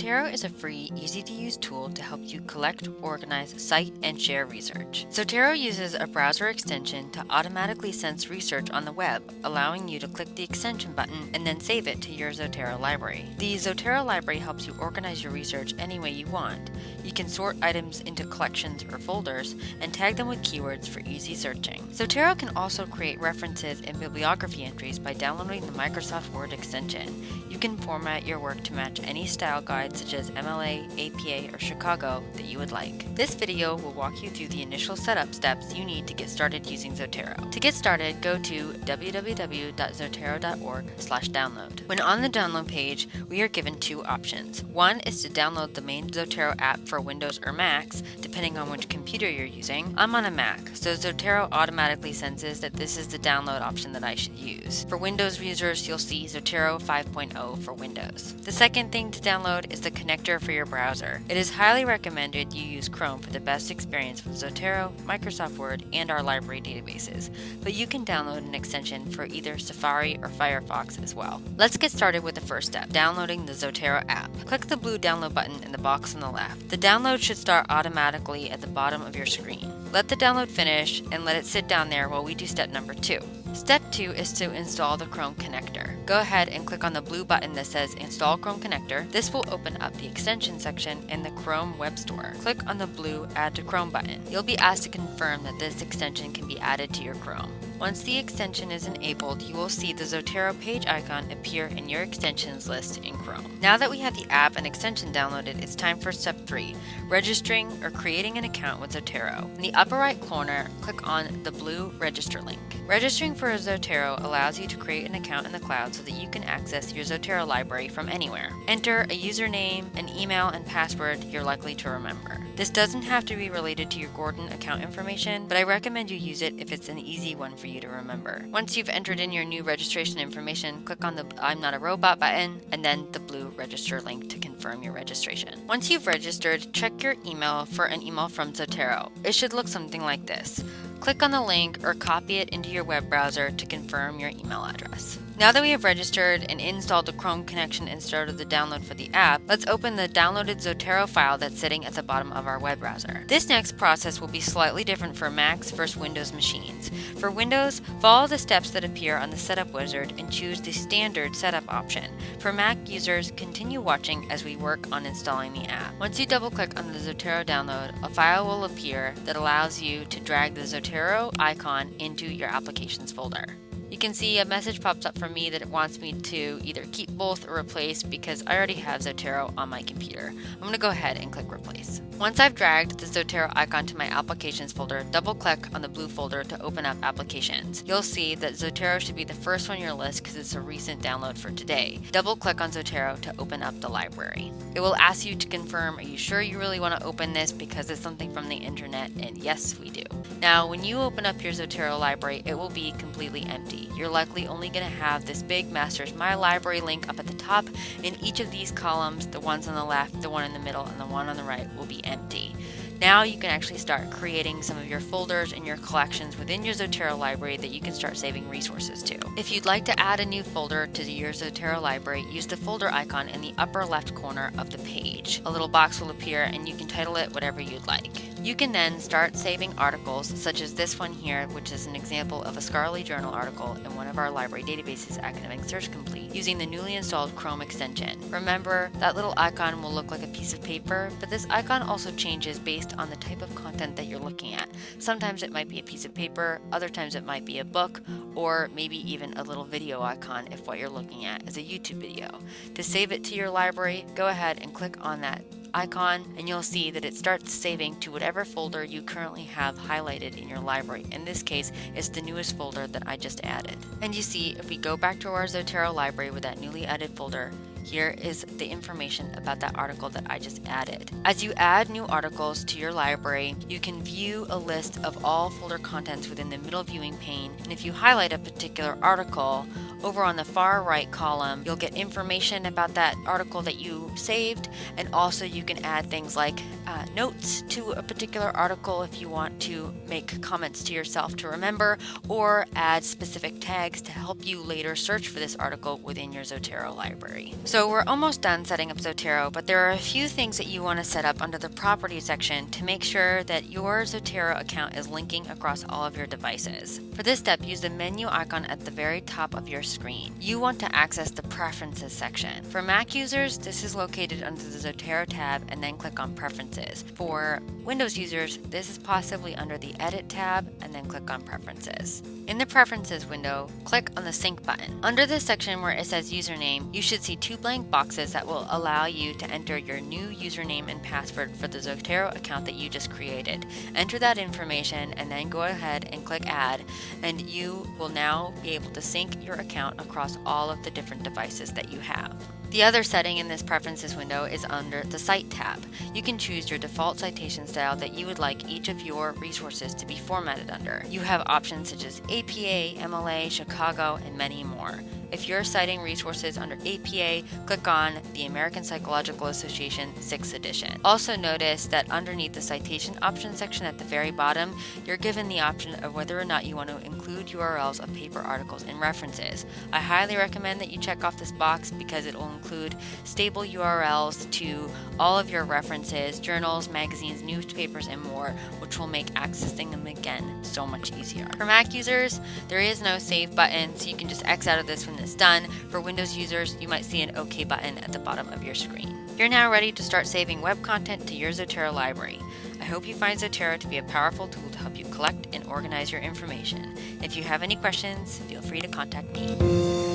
Zotero is a free, easy-to-use tool to help you collect, organize, cite, and share research. Zotero uses a browser extension to automatically sense research on the web, allowing you to click the extension button and then save it to your Zotero library. The Zotero library helps you organize your research any way you want. You can sort items into collections or folders and tag them with keywords for easy searching. Zotero can also create references and bibliography entries by downloading the Microsoft Word extension. You can format your work to match any style guide such as MLA, APA, or Chicago that you would like. This video will walk you through the initial setup steps you need to get started using Zotero. To get started, go to www.zotero.org download. When on the download page, we are given two options. One is to download the main Zotero app for Windows or Macs, depending on which computer you're using. I'm on a Mac, so Zotero automatically senses that this is the download option that I should use. For Windows users, you'll see Zotero 5.0 for Windows. The second thing to download is the connector for your browser. It is highly recommended you use Chrome for the best experience with Zotero, Microsoft Word, and our library databases, but you can download an extension for either Safari or Firefox as well. Let's get started with the first step, downloading the Zotero app. Click the blue download button in the box on the left. The download should start automatically at the bottom of your screen. Let the download finish and let it sit down there while we do step number two. Step 2 is to install the Chrome connector. Go ahead and click on the blue button that says Install Chrome Connector. This will open up the extension section in the Chrome Web Store. Click on the blue Add to Chrome button. You'll be asked to confirm that this extension can be added to your Chrome. Once the extension is enabled, you will see the Zotero page icon appear in your extensions list in Chrome. Now that we have the app and extension downloaded, it's time for step 3, registering or creating an account with Zotero. In the upper right corner, click on the blue register link. Registering for Zotero allows you to create an account in the cloud so that you can access your Zotero library from anywhere. Enter a username, an email, and password you're likely to remember. This doesn't have to be related to your Gordon account information, but I recommend you use it if it's an easy one for you to remember. Once you've entered in your new registration information, click on the I'm not a robot button and then the blue register link to confirm your registration. Once you've registered, check your email for an email from Zotero. It should look something like this. Click on the link or copy it into your web browser to confirm your email address. Now that we have registered and installed the Chrome connection and started the download for the app, let's open the downloaded Zotero file that's sitting at the bottom of our web browser. This next process will be slightly different for Macs versus Windows machines. For Windows, follow the steps that appear on the setup wizard and choose the standard setup option. For Mac users, continue watching as we work on installing the app. Once you double click on the Zotero download, a file will appear that allows you to drag the Zotero icon into your applications folder. You can see a message pops up for me that it wants me to either keep both or replace because I already have Zotero on my computer. I'm going to go ahead and click replace. Once I've dragged the Zotero icon to my applications folder, double click on the blue folder to open up applications. You'll see that Zotero should be the first one on your list because it's a recent download for today. Double click on Zotero to open up the library. It will ask you to confirm, are you sure you really want to open this because it's something from the internet? And yes, we do. Now, when you open up your Zotero library, it will be completely empty. You're likely only going to have this big Masters My Library link up at the top. In each of these columns, the ones on the left, the one in the middle, and the one on the right will be empty. Now you can actually start creating some of your folders and your collections within your Zotero library that you can start saving resources to. If you'd like to add a new folder to your Zotero library, use the folder icon in the upper left corner of the page. A little box will appear and you can title it whatever you'd like. You can then start saving articles such as this one here, which is an example of a scholarly journal article in one of our library databases, Academic Search Complete, using the newly installed Chrome extension. Remember, that little icon will look like a piece of paper, but this icon also changes based on the type of content that you're looking at. Sometimes it might be a piece of paper, other times it might be a book, or maybe even a little video icon if what you're looking at is a YouTube video. To save it to your library, go ahead and click on that icon and you'll see that it starts saving to whatever folder you currently have highlighted in your library. In this case, it's the newest folder that I just added. And you see, if we go back to our Zotero library with that newly added folder, here is the information about that article that I just added. As you add new articles to your library, you can view a list of all folder contents within the middle viewing pane, and if you highlight a particular article Over on the far right column, you'll get information about that article that you saved, and also you can add things like uh, notes to a particular article if you want to make comments to yourself to remember, or add specific tags to help you later search for this article within your Zotero library. So we're almost done setting up Zotero, but there are a few things that you want to set up under the Properties section to make sure that your Zotero account is linking across all of your devices. For this step, use the menu icon at the very top of your screen. You want to access the Preferences section. For Mac users, this is located under the Zotero tab and then click on Preferences. For Windows users, this is possibly under the Edit tab and then click on Preferences. In the Preferences window, click on the Sync button. Under this section where it says Username, you should see two blank boxes that will allow you to enter your new username and password for the Zotero account that you just created. Enter that information and then go ahead and click Add, and you will now be able to sync your account across all of the different devices that you have. The other setting in this Preferences window is under the Cite tab. You can choose your default citation style that you would like each of your resources to be formatted under. You have options such as APA, MLA, Chicago, and many more. If you're citing resources under APA, click on the American Psychological Association 6th edition. Also notice that underneath the citation options section at the very bottom, you're given the option of whether or not you want to include URLs of paper articles and references. I highly recommend that you check off this box because it will include stable URLs to all of your references, journals, magazines, newspapers, and more, which will make accessing them again so much easier. For Mac users, there is no save button, so you can just X out of this when it's done. For Windows users, you might see an OK button at the bottom of your screen. You're now ready to start saving web content to your Zotero library. I hope you find Zotero to be a powerful tool to help you collect and organize your information. If you have any questions, feel free to contact me.